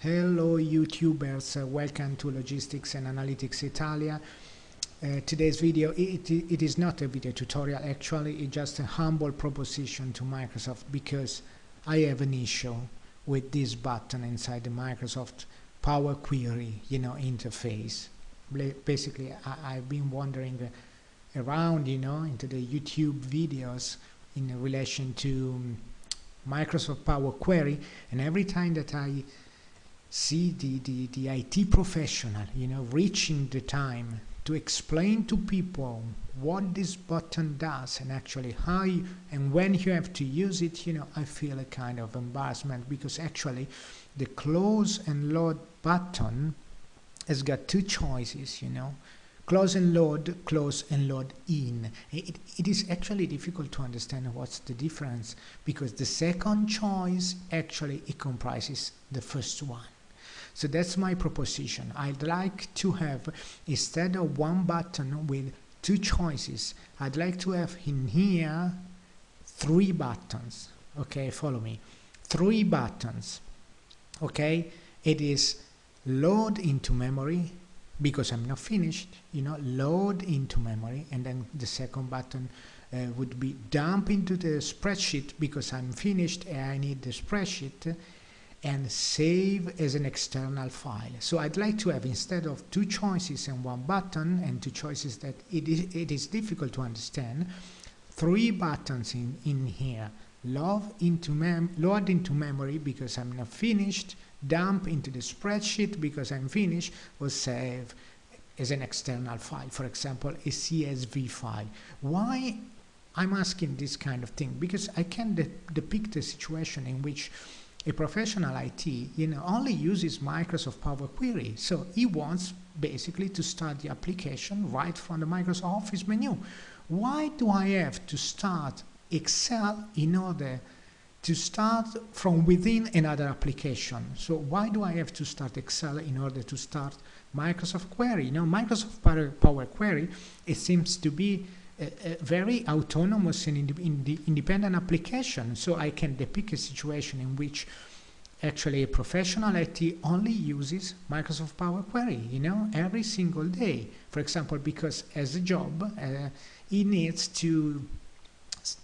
Hello YouTubers, uh, welcome to Logistics and Analytics Italia. Uh, today's video, it, it is not a video tutorial actually, it's just a humble proposition to Microsoft because I have an issue with this button inside the Microsoft Power Query, you know, interface. Basically, I, have been wandering around, you know, into the YouTube videos in relation to Microsoft Power Query and every time that I see the, the, the IT professional, you know, reaching the time to explain to people what this button does and actually how you, and when you have to use it, you know, I feel a kind of embarrassment because actually the close and load button has got two choices, you know, close and load, close and load in. It, it is actually difficult to understand what's the difference because the second choice actually it comprises the first one. So that's my proposition. I'd like to have, instead of one button with two choices, I'd like to have in here three buttons. Okay, follow me. Three buttons. Okay, it is load into memory because I'm not finished, you know, load into memory, and then the second button uh, would be dump into the spreadsheet because I'm finished and I need the spreadsheet, and save as an external file. So I'd like to have instead of two choices and one button and two choices that it is, it is difficult to understand, three buttons in, in here. Load into, mem load into memory because I'm not finished, dump into the spreadsheet because I'm finished, or save as an external file, for example, a CSV file. Why I'm asking this kind of thing? Because I can de depict a situation in which a professional IT, you know, only uses Microsoft Power Query. So he wants basically to start the application right from the Microsoft Office menu. Why do I have to start Excel in order to start from within another application? So why do I have to start Excel in order to start Microsoft Query? You know, Microsoft Power Query, it seems to be very autonomous and ind independent application. So I can depict a situation in which actually a professional IT only uses Microsoft Power Query, you know, every single day. For example, because as a job, uh, he needs to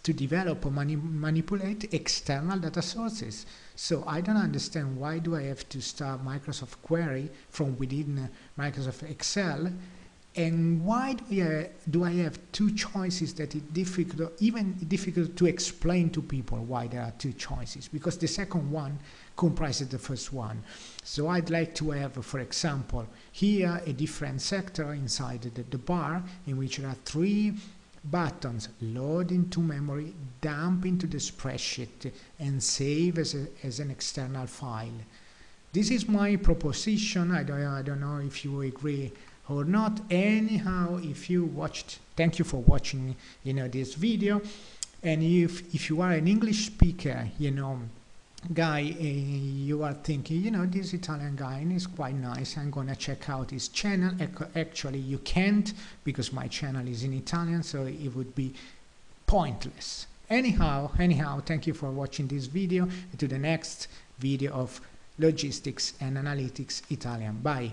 to develop or mani manipulate external data sources. So I don't understand why do I have to start Microsoft Query from within uh, Microsoft Excel and why do I, do I have two choices that it's difficult, even difficult to explain to people why there are two choices? Because the second one comprises the first one. So I'd like to have, for example, here a different sector inside the, the bar in which there are three buttons, load into memory, dump into the spreadsheet, and save as, a, as an external file. This is my proposition. I don't, I don't know if you agree or not. Anyhow if you watched thank you for watching you know this video. And if if you are an english speaker you know guy uh, you are thinking you know this italian guy is quite nice i'm gonna check out his channel. Actually you can't because my channel is in italian so it would be pointless. Anyhow anyhow thank you for watching this video. To the next video of logistics and analytics italian. Bye